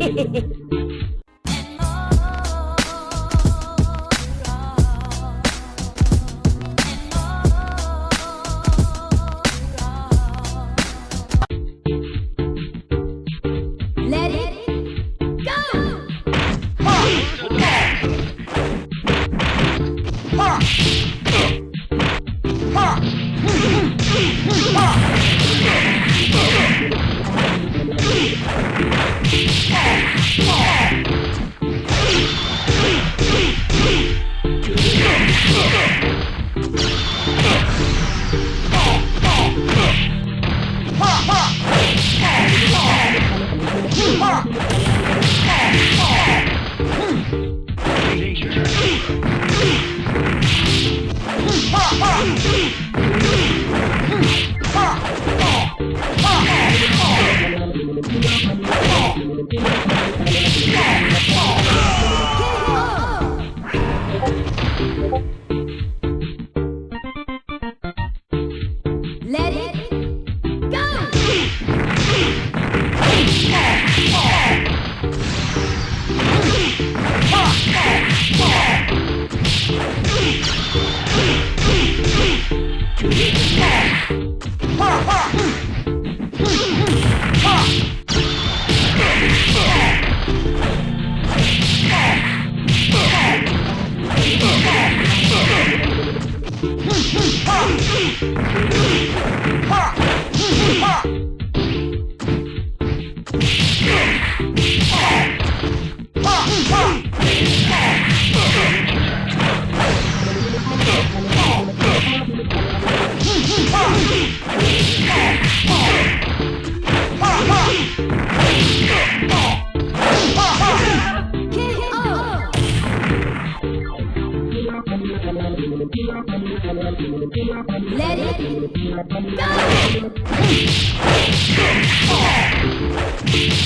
Ha! Let it go!